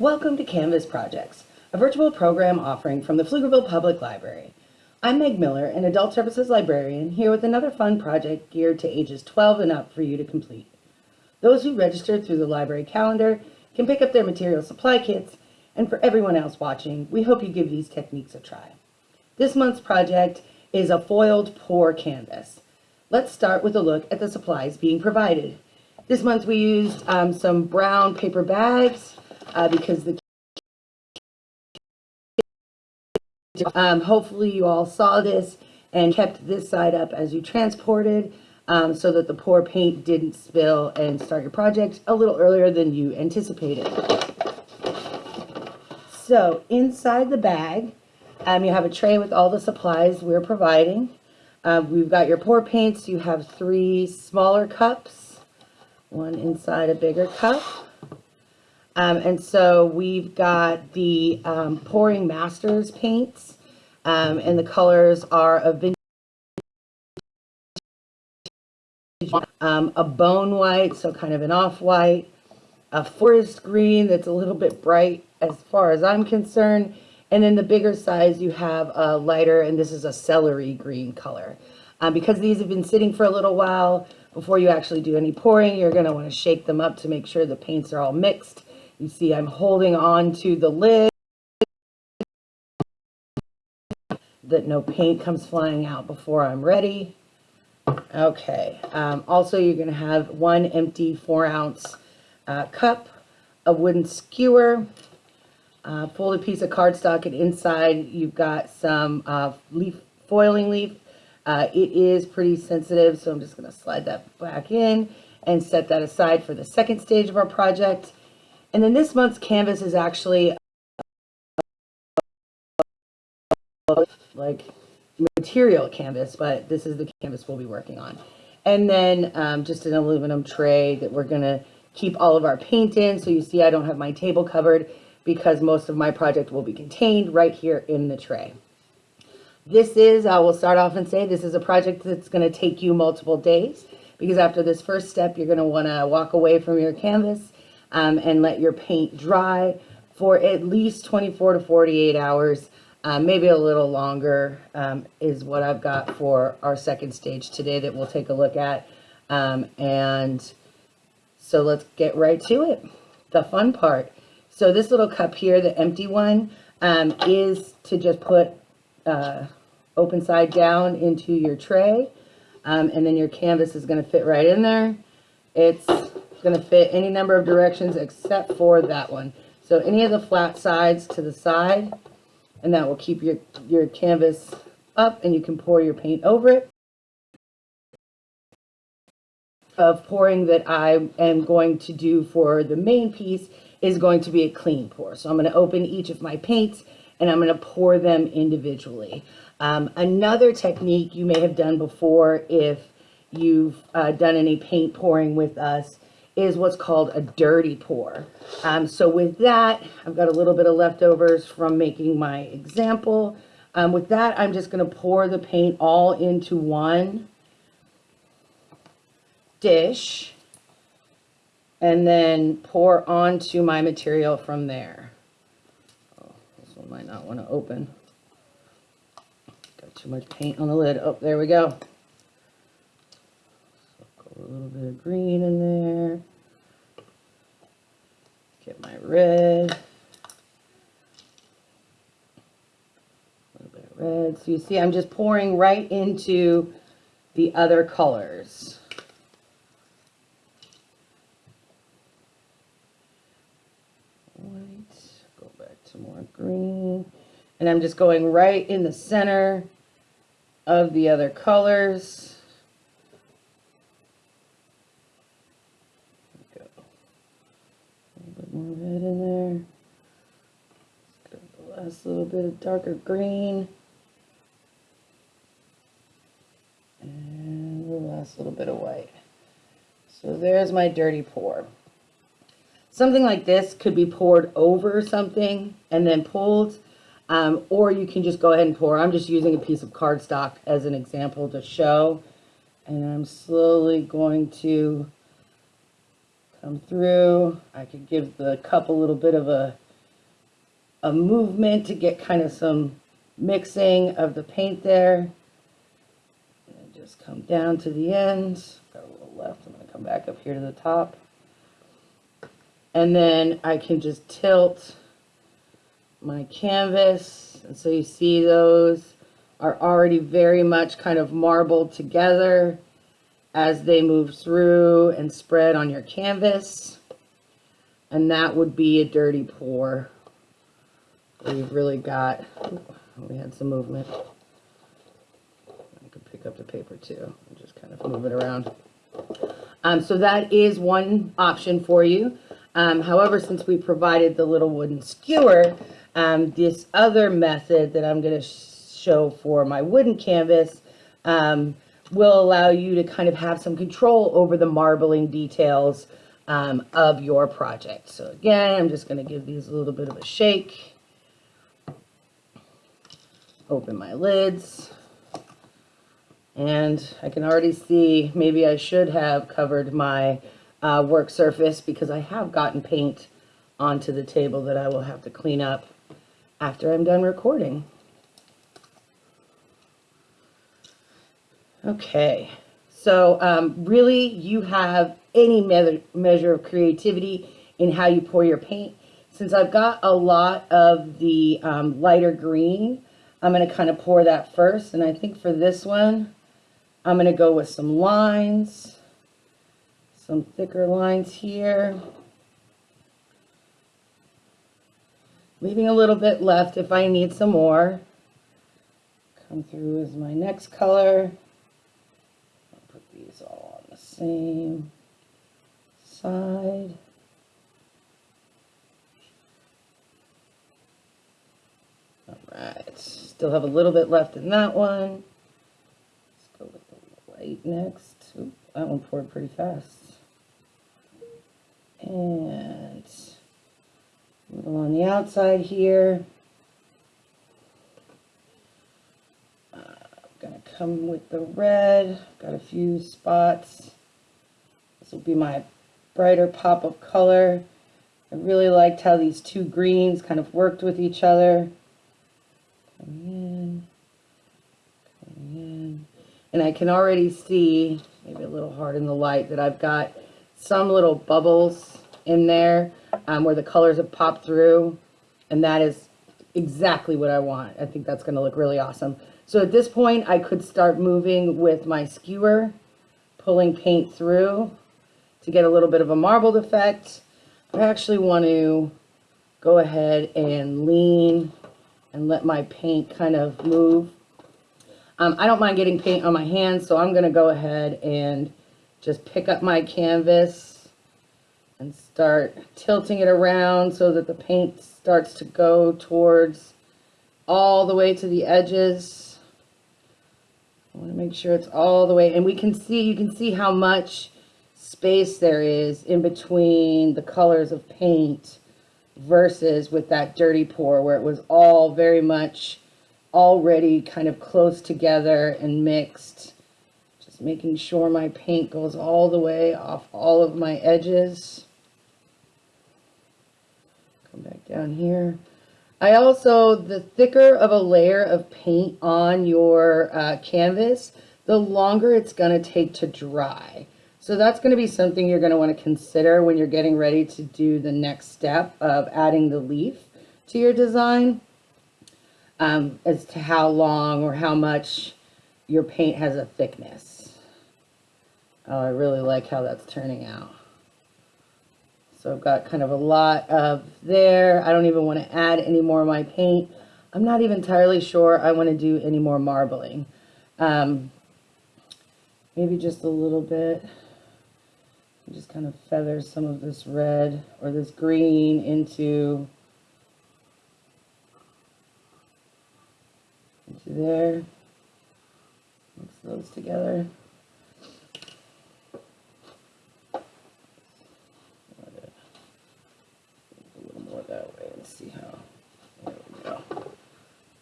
Welcome to Canvas Projects, a virtual program offering from the Pflugerville Public Library. I'm Meg Miller, an Adult Services Librarian, here with another fun project geared to ages 12 and up for you to complete. Those who registered through the library calendar can pick up their material supply kits, and for everyone else watching, we hope you give these techniques a try. This month's project is a foiled pour canvas. Let's start with a look at the supplies being provided. This month we used um, some brown paper bags uh, because the um, hopefully you all saw this and kept this side up as you transported um, so that the pour paint didn't spill and start your project a little earlier than you anticipated. So inside the bag, um, you have a tray with all the supplies we're providing. Uh, we've got your pour paints. You have three smaller cups, one inside a bigger cup. Um, and so we've got the um, Pouring Masters paints, um, and the colors are a vintage, um, a bone white, so kind of an off-white, a forest green that's a little bit bright as far as I'm concerned, and then the bigger size you have a lighter, and this is a celery green color. Um, because these have been sitting for a little while, before you actually do any pouring, you're going to want to shake them up to make sure the paints are all mixed you see I'm holding on to the lid that no paint comes flying out before I'm ready. Okay, um, also you're to have one empty four ounce uh, cup, a wooden skewer, a folded piece of cardstock, and inside you've got some uh, leaf foiling leaf. Uh, it is pretty sensitive, so I'm just to slide that back in and set that aside for the second stage of our project. And then this month's canvas is actually like material canvas, but this is the canvas we'll be working on. And then um, just an aluminum tray that we're gonna keep all of our paint in. So you see I don't have my table covered because most of my project will be contained right here in the tray. This is, I will start off and say, this is a project that's gonna take you multiple days because after this first step, you're gonna wanna walk away from your canvas um, and let your paint dry for at least 24 to 48 hours, um, maybe a little longer um, is what I've got for our second stage today that we'll take a look at. Um, and so let's get right to it, the fun part. So this little cup here, the empty one, um, is to just put uh, open side down into your tray. Um, and then your canvas is going to fit right in there. It's going to fit any number of directions except for that one. So any of the flat sides to the side, and that will keep your, your canvas up and you can pour your paint over it. Of pouring that I am going to do for the main piece is going to be a clean pour. So I'm going to open each of my paints and I'm going to pour them individually. Um, another technique you may have done before if you've uh, done any paint pouring with us is what's called a dirty pour. Um, so with that, I've got a little bit of leftovers from making my example. Um, with that, I'm just going to pour the paint all into one dish and then pour onto my material from there. Oh, this one might not want to open. Got too much paint on the lid. Oh, there we go a little bit of green in there. Get my red. A little bit of red. So you see I'm just pouring right into the other colors. White. Go back to more green. And I'm just going right in the center of the other colors. more red in last little bit of darker green. And the last little bit of white. So there's my dirty pour. Something like this could be poured over something and then pulled. Um, or you can just go ahead and pour. I'm just using a piece of cardstock as an example to show. And I'm slowly going to come through. I could give the cup a little bit of a a movement to get kind of some mixing of the paint there. And just come down to the end. Got a little left. I'm going to come back up here to the top. And then I can just tilt my canvas. And so you see those are already very much kind of marbled together as they move through and spread on your canvas. And that would be a dirty pour. We've really got, we had some movement. I could pick up the paper too and just kind of move it around. Um, so that is one option for you. Um, however, since we provided the little wooden skewer, um, this other method that I'm going to show for my wooden canvas um, will allow you to kind of have some control over the marbling details um, of your project. So again, I'm just going to give these a little bit of a shake. Open my lids. And I can already see maybe I should have covered my uh, work surface because I have gotten paint onto the table that I will have to clean up after I'm done recording. Okay, so um, really you have any me measure of creativity in how you pour your paint. Since I've got a lot of the um, lighter green, I'm going to kind of pour that first. And I think for this one, I'm going to go with some lines some thicker lines here. Leaving a little bit left if I need some more. Come through as my next color. I'll put these all on the same side. All right, still have a little bit left in that one. Let's go with the white next. Oop, that one poured pretty fast and a little on the outside here. Uh, I'm to come with the red. Got a few spots. This will be my brighter pop of color. I really liked how these two greens kind of worked with each other. Coming in, coming in. And I can already see, maybe a little hard in the light, that I've got some little bubbles in there um, where the colors have popped through. And that is exactly what I want. I think that's going to look really awesome. So at this point, I could start moving with my skewer, pulling paint through to get a little bit of a marbled effect. I actually want to go ahead and lean and let my paint kind of move. Um, I don't mind getting paint on my hands, so I'm going to go ahead and just pick up my canvas and start tilting it around so that the paint starts to go towards all the way to the edges. I want to make sure it's all the way, and we can see, you can see how much space there is in between the colors of paint versus with that dirty pour where it was all very much already kind of close together and mixed Just making sure my paint goes all the way off all of my edges. Come back down here. I also, the thicker of a layer of paint on your uh, canvas, the longer it's going to take to dry. So that's going to be something you're going to want to consider when you're getting ready to do the next step of adding the leaf to your design um, as to how long or how much your paint has a thickness. Oh, I really like how that's turning out. So I've got kind of a lot of there. I don't even want to add any more of my paint. I'm not even entirely sure I want to do any more marbling. Um, maybe just a little bit. Just kind of feather some of this red or this green into, there. Mix those together. A little more that way and see how. There we go.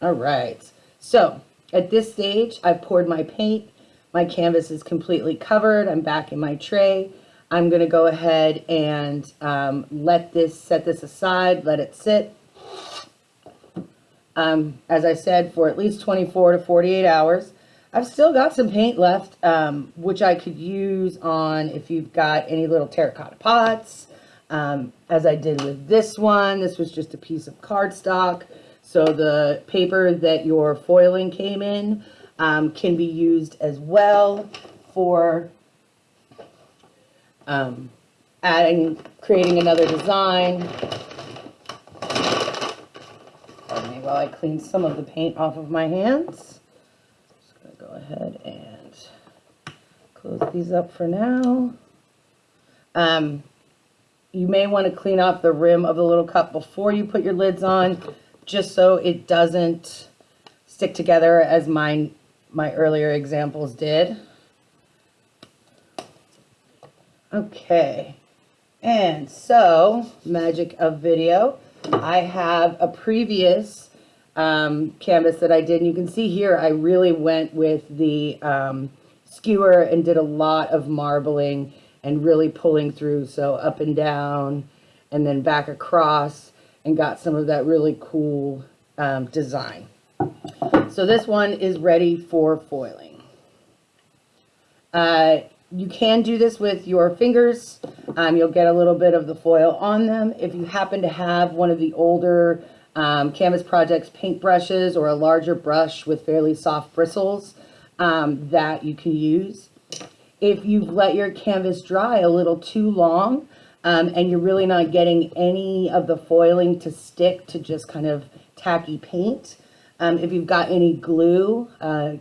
All right, so at this stage, I've poured my paint. My canvas is completely covered. I'm back in my tray. I'm gonna go ahead and um, let this, set this aside, let it sit. Um, as I said, for at least 24 to 48 hours. I've still got some paint left, um, which I could use on if you've got any little terracotta pots, um, as I did with this one. This was just a piece of cardstock. So the paper that your foiling came in um, can be used as well for um, adding, creating another design. While I clean some of the paint off of my hands. Just gonna go ahead and close these up for now. Um, you may want to clean off the rim of the little cup before you put your lids on, just so it doesn't stick together as mine, my earlier examples did. Okay, and so, magic of video, I have a previous um, canvas that I did, and you can see here I really went with the um, skewer and did a lot of marbling and really pulling through, so up and down, and then back across, and got some of that really cool um, design. So this one is ready for foiling. Uh, you can do this with your fingers. Um, you'll get a little bit of the foil on them. If you happen to have one of the older um, Canvas Projects paint brushes or a larger brush with fairly soft bristles um, that you can use. If you've let your canvas dry a little too long um, and you're really not getting any of the foiling to stick to just kind of tacky paint, um, if you've got any glue, uh,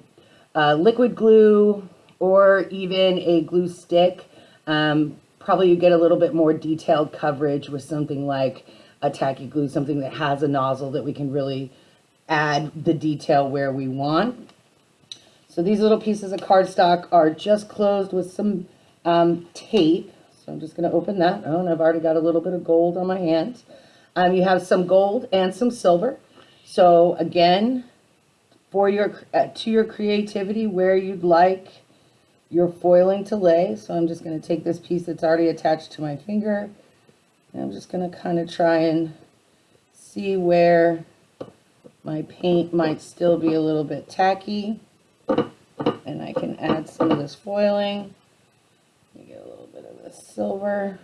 uh, liquid glue, or even a glue stick. Um, probably you get a little bit more detailed coverage with something like a tacky glue, something that has a nozzle that we can really add the detail where we want. So these little pieces of cardstock are just closed with some um, tape. So I'm just going to open that. Oh, and I've already got a little bit of gold on my hand. Um, you have some gold and some silver. So again, for your uh, to your creativity, where you'd like your foiling to lay. So I'm just going to take this piece that's already attached to my finger. And I'm just going to kind of try and see where my paint might still be a little bit tacky. And I can add some of this foiling. Let me get a little bit of this silver.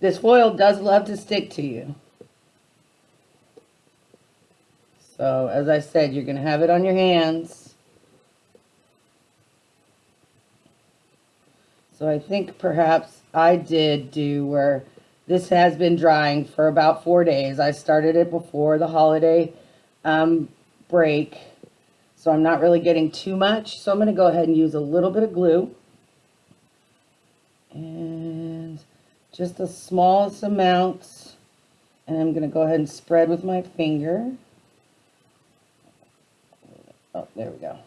This foil does love to stick to you. So as I said, you're going to have it on your hands. So I think perhaps I did do where this has been drying for about four days. I started it before the holiday um, break. So I'm not really getting too much. So I'm going to go ahead and use a little bit of glue. And just the smallest amounts. And I'm going to go ahead and spread with my finger. Oh, there we go.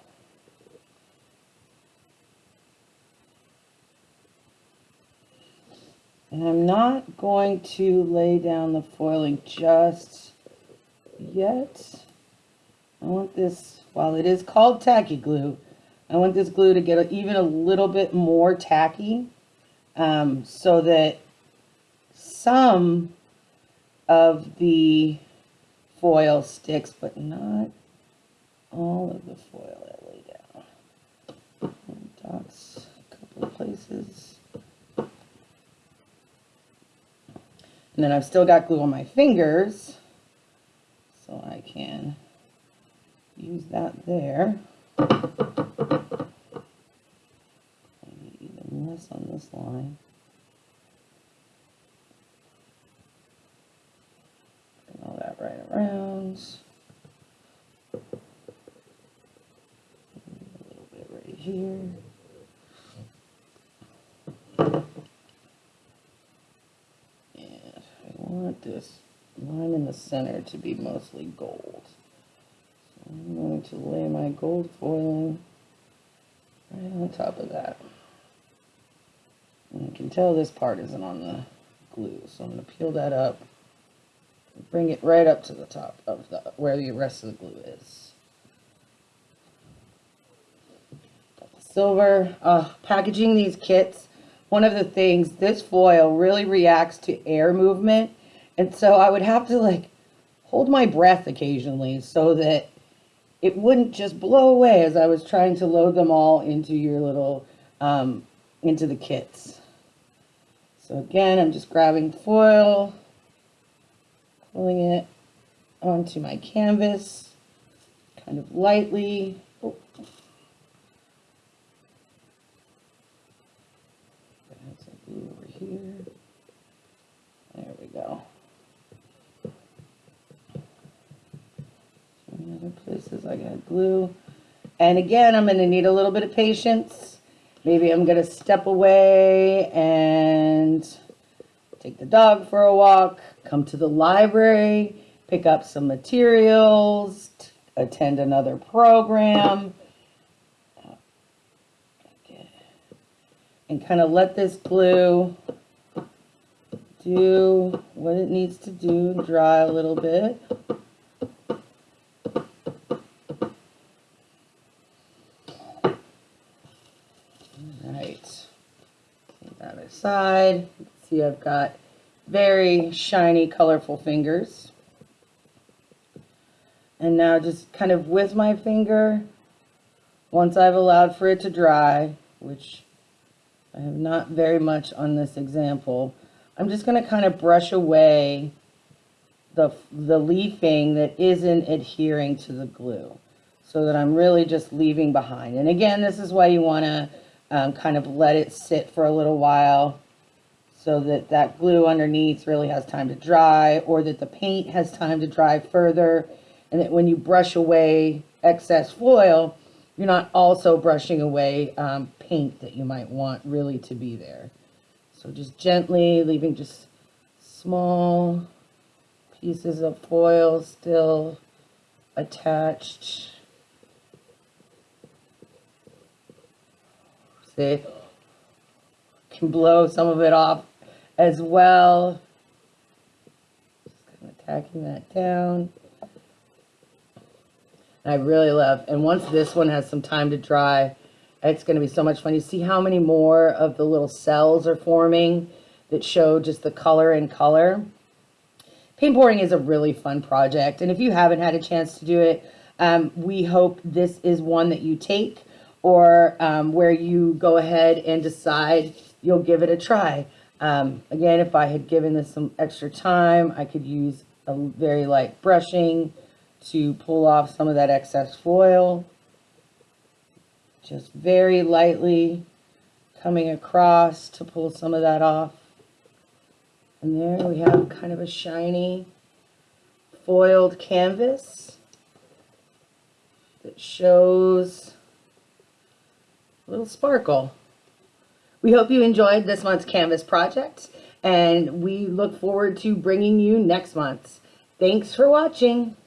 And I'm not going to lay down the foiling just yet. I want this, while it is called tacky glue, I want this glue to get even a little bit more tacky um, so that some of the foil sticks, but not all of the foil I lay down. Dots a couple of places. And then I've still got glue on my fingers, so I can use that there. Even less on this line. Bring all that right around. A little bit right here. Want this line in the center to be mostly gold. So I'm going to lay my gold foiling right on top of that. And you can tell this part isn't on the glue, so I'm going to peel that up bring it right up to the top of the where the rest of the glue is. silver, uh, packaging these kits, one of the things, this foil really reacts to air movement and so I would have to like hold my breath occasionally so that it wouldn't just blow away as I was trying to load them all into your little, um, into the kits. So again, I'm just grabbing foil, pulling it onto my canvas, kind of lightly. Oh. Add some glue over here. There we go. Some other glue. And again, I'm gonna need a little bit of patience. Maybe I'm gonna step away and take the dog for a walk, come to the library, pick up some materials, attend another program. And kind of let this glue do what it needs to do, dry a little bit. Right. Aside. See, I've got very shiny, colorful fingers. And now just kind of with my finger, once I've allowed for it to dry, which I have not very much on this example, I'm just going to kind of brush away the, the leafing that isn't adhering to the glue so that I'm really just leaving behind. And again, this is why you want to um, kind of let it sit for a little while so that that glue underneath really has time to dry or that the paint has time to dry further and that when you brush away excess foil, you're not also brushing away um, paint that you might want really to be there. So just gently leaving just small pieces of foil still attached. See, can blow some of it off as well. Just kind of tacking that down. I really love, and once this one has some time to dry, it's going to be so much fun. You see how many more of the little cells are forming that show just the color and color. Paint pouring is a really fun project, and if you haven't had a chance to do it, um, we hope this is one that you take or um, where you go ahead and decide you'll give it a try. Um, again, if I had given this some extra time, I could use a very light brushing to pull off some of that excess foil. Just very lightly coming across to pull some of that off. And there we have kind of a shiny foiled canvas that shows a little sparkle. We hope you enjoyed this month's Canvas project, and we look forward to bringing you next month's. Thanks for watching.